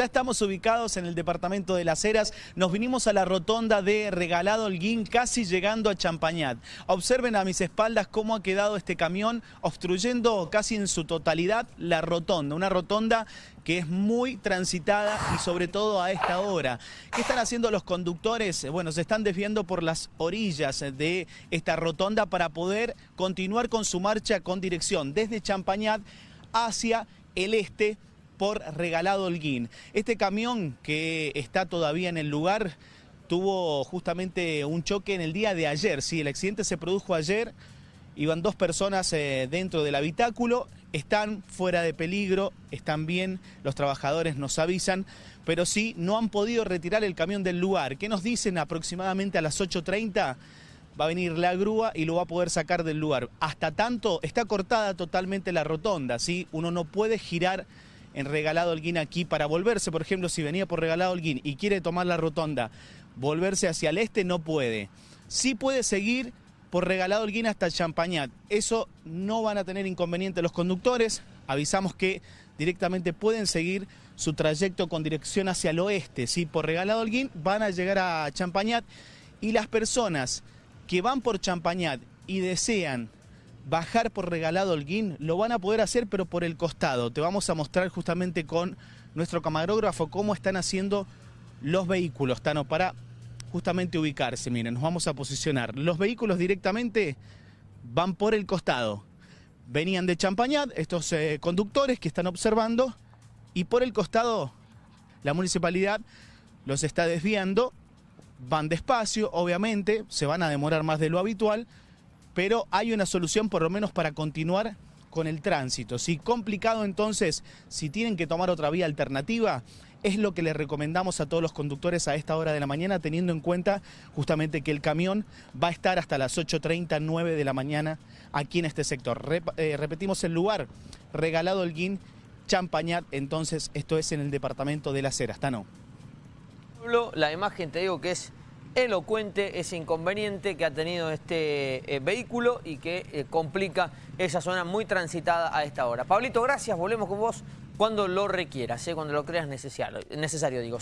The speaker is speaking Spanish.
Ya estamos ubicados en el departamento de Las Heras, nos vinimos a la rotonda de Regalado Holguín, casi llegando a Champañat. Observen a mis espaldas cómo ha quedado este camión obstruyendo casi en su totalidad la rotonda, una rotonda que es muy transitada y sobre todo a esta hora. ¿Qué están haciendo los conductores? Bueno, se están desviando por las orillas de esta rotonda para poder continuar con su marcha con dirección desde Champañat hacia el este por Regalado Holguín. Este camión que está todavía en el lugar tuvo justamente un choque en el día de ayer. Sí, el accidente se produjo ayer, iban dos personas eh, dentro del habitáculo, están fuera de peligro, están bien, los trabajadores nos avisan, pero sí no han podido retirar el camión del lugar. ¿Qué nos dicen aproximadamente a las 8.30? va a venir la grúa y lo va a poder sacar del lugar. Hasta tanto está cortada totalmente la rotonda, ¿sí? Uno no puede girar en Regalado Holguín aquí para volverse, por ejemplo, si venía por Regalado Holguín y quiere tomar la rotonda, volverse hacia el este, no puede. Sí puede seguir por Regalado Holguín hasta Champañat. Eso no van a tener inconveniente los conductores. Avisamos que directamente pueden seguir su trayecto con dirección hacia el oeste. ¿sí? Por Regalado Holguín van a llegar a Champañat y las personas que van por Champañat y desean bajar por regalado Holguín, lo van a poder hacer pero por el costado. Te vamos a mostrar justamente con nuestro camarógrafo cómo están haciendo los vehículos, Tano, para justamente ubicarse. Miren, nos vamos a posicionar. Los vehículos directamente van por el costado. Venían de Champañat, estos eh, conductores que están observando, y por el costado la municipalidad los está desviando. Van despacio, obviamente, se van a demorar más de lo habitual, pero hay una solución por lo menos para continuar con el tránsito. Si complicado entonces, si tienen que tomar otra vía alternativa, es lo que les recomendamos a todos los conductores a esta hora de la mañana, teniendo en cuenta justamente que el camión va a estar hasta las 8.30, 9 de la mañana aquí en este sector. Eh, repetimos el lugar, Regalado Holguín, Champañat, entonces esto es en el departamento de Las Heras, ¿no? La imagen te digo que es elocuente ese inconveniente que ha tenido este eh, vehículo y que eh, complica esa zona muy transitada a esta hora. Pablito, gracias, volvemos con vos cuando lo requieras, ¿eh? cuando lo creas necesario, necesario digo.